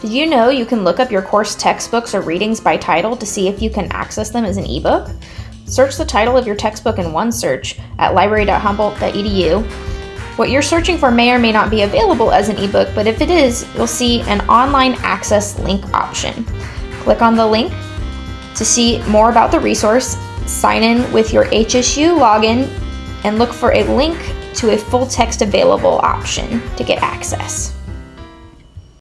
Did you know you can look up your course textbooks or readings by title to see if you can access them as an ebook? Search the title of your textbook in OneSearch at library.humboldt.edu. What you're searching for may or may not be available as an ebook, but if it is, you'll see an online access link option. Click on the link to see more about the resource, sign in with your HSU login, and look for a link to a full text available option to get access.